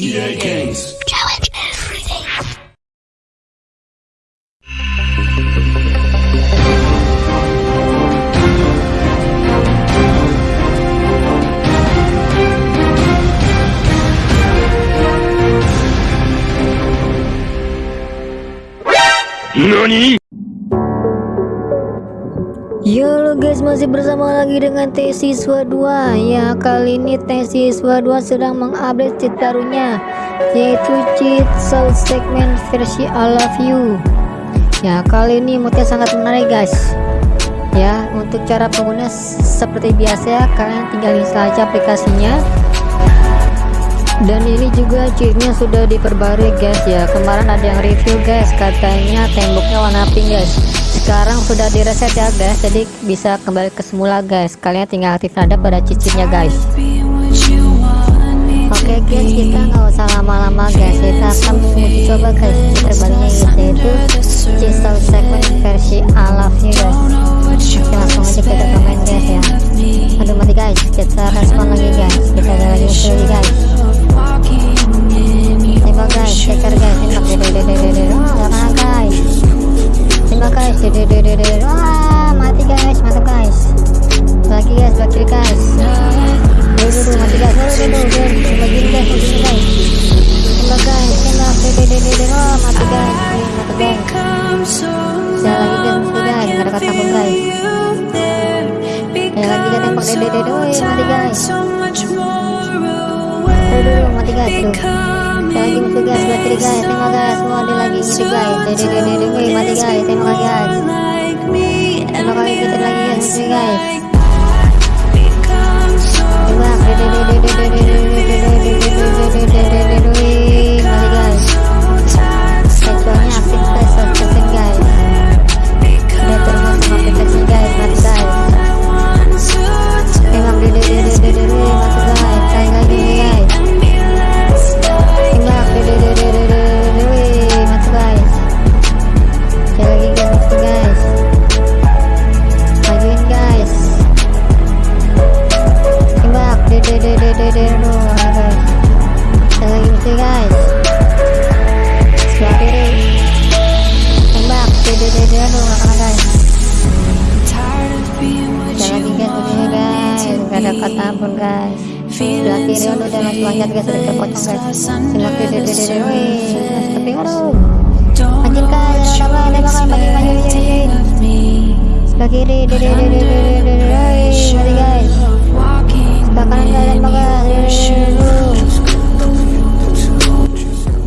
EA Games. Challenge everything. NANI? Yo lo guys masih bersama lagi dengan T Siswa 2 Ya kali ini T Siswa 2 sedang mengupdate cheat barunya Yaitu cheat soul segment versi I love you. Ya kali ini modnya sangat menarik guys. Ya untuk cara pengguna seperti biasa Kalian tinggal install aja aplikasinya. Dan ini juga cheatnya sudah diperbarui guys. Ya kemarin ada yang review guys. Katanya temboknya warna pink guys sekarang sudah direset ya guys. Jadi bisa kembali ke semula guys. Kalian tinggal aktifkan ada pada cheat-cheatnya guys. Oke okay, guys kita nggak usah lama-lama guys. Kita akan menguji coba guys terbarunya yaitu dede dede oh mati guys. dulu mati guys dulu lagi musuh guys sebelah kiri guys. tembak guys semua ada lagi. Gitu guys. Dede dede dede mati guys. Tembak guys. Tembak lagi kita lagi guys. Guys gak ada kata ampun guys. Sebelah kiri udah masih loncat guys udah terpotong guys sebelah kiri dede dede wih tapi aduh majuin guys. ada apa ada apa majuin majuin majuin sebelah kiri dede dede dede dede guys. sebelah kanan guys tembak guys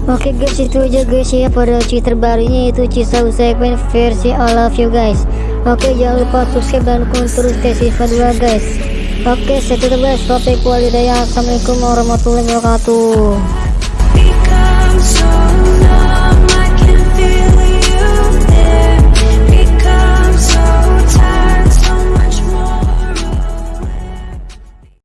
Oke guys itu aja guys ya pada cheat terbarunya. Itu Cisau segmen versi I love you guys. Oke jangan lupa subscribe dan dukung terus Tesiswa 2 guys Oke, saya tutup guys. Assalamualaikum warahmatullahi wabarakatuh.